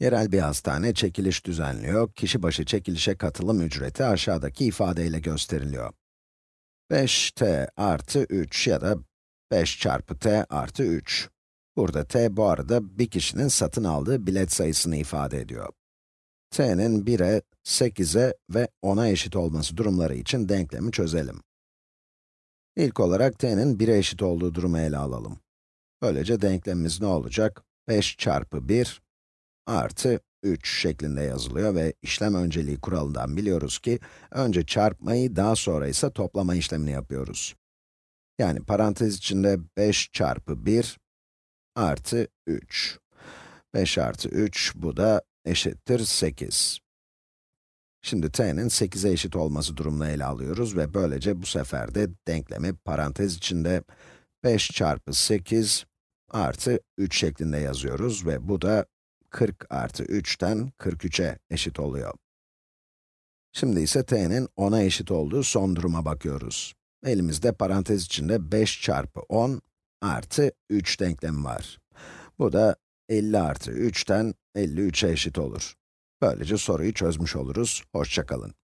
Yerel bir hastane çekiliş düzenliyor. Kişi başı çekilişe katılım ücreti aşağıdaki ifadeyle gösteriliyor. 5t artı 3 ya da 5 çarpı t artı 3. Burada t bu arada bir kişinin satın aldığı bilet sayısını ifade ediyor. t'nin 1'e, 8'e ve 10'a eşit olması durumları için denklemi çözelim. İlk olarak t'nin 1'e eşit olduğu durumu ele alalım. Böylece denklemimiz ne olacak? 5 çarpı 1 artı 3 şeklinde yazılıyor ve işlem önceliği kuralından biliyoruz ki, önce çarpmayı, daha sonra ise toplama işlemini yapıyoruz. Yani parantez içinde 5 çarpı 1 artı 3. 5 artı 3, bu da eşittir 8. Şimdi t'nin 8'e eşit olması durumunu ele alıyoruz ve böylece bu sefer de denklemi parantez içinde 5 çarpı 8 artı 3 şeklinde yazıyoruz ve bu da 40 artı 3'ten 43'e eşit oluyor. Şimdi ise t'nin 10'a eşit olduğu son duruma bakıyoruz. Elimizde parantez içinde 5 çarpı 10 artı 3 denklemi var. Bu da 50 artı 3'ten 53'e eşit olur. Böylece soruyu çözmüş oluruz. Hoşçakalın.